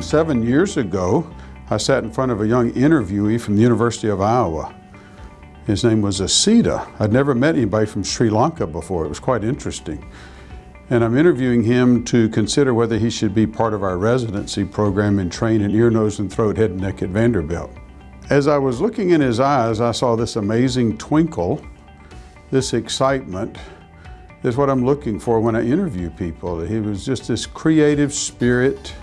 Seven years ago, I sat in front of a young interviewee from the University of Iowa. His name was Asita. I'd never met anybody from Sri Lanka before. It was quite interesting. And I'm interviewing him to consider whether he should be part of our residency program and train in ear, nose, and throat, head and neck at Vanderbilt. As I was looking in his eyes, I saw this amazing twinkle, this excitement, is what I'm looking for when I interview people. He was just this creative spirit,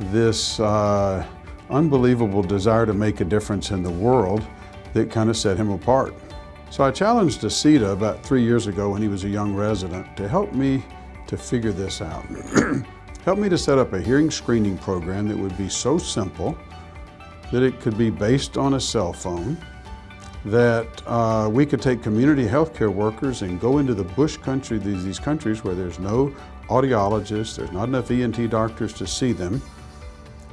this uh, unbelievable desire to make a difference in the world that kind of set him apart. So I challenged Asita about three years ago when he was a young resident to help me to figure this out. help me to set up a hearing screening program that would be so simple that it could be based on a cell phone, that uh, we could take community healthcare workers and go into the bush country, these, these countries where there's no audiologists, there's not enough ENT doctors to see them,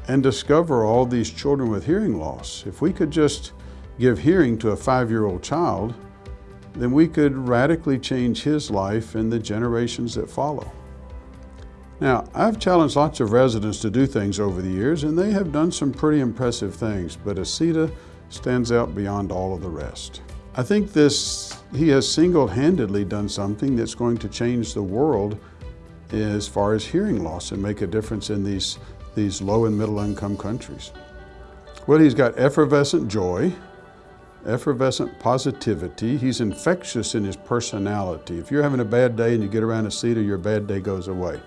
and discover all these children with hearing loss. If we could just give hearing to a five-year-old child, then we could radically change his life and the generations that follow. Now, I've challenged lots of residents to do things over the years, and they have done some pretty impressive things, but Asita stands out beyond all of the rest. I think this, he has single-handedly done something that's going to change the world as far as hearing loss and make a difference in these these low and middle income countries? Well, he's got effervescent joy, effervescent positivity. He's infectious in his personality. If you're having a bad day and you get around Asita, your bad day goes away.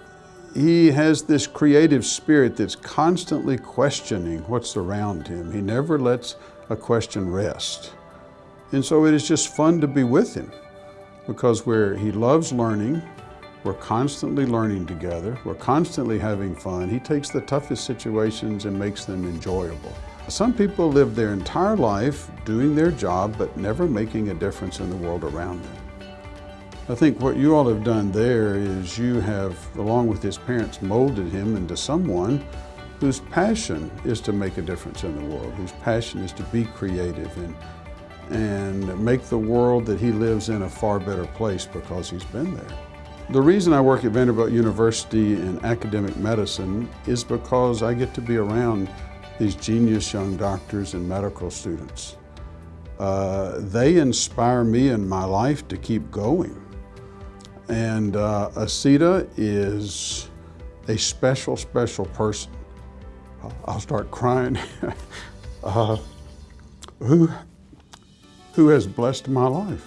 He has this creative spirit that's constantly questioning what's around him. He never lets a question rest. And so it is just fun to be with him because where he loves learning, we're constantly learning together. We're constantly having fun. He takes the toughest situations and makes them enjoyable. Some people live their entire life doing their job, but never making a difference in the world around them. I think what you all have done there is you have, along with his parents, molded him into someone whose passion is to make a difference in the world, whose passion is to be creative and, and make the world that he lives in a far better place because he's been there. The reason I work at Vanderbilt University in academic medicine is because I get to be around these genius young doctors and medical students. Uh, they inspire me in my life to keep going. And uh, Asita is a special, special person. I'll start crying. uh, who, who has blessed my life.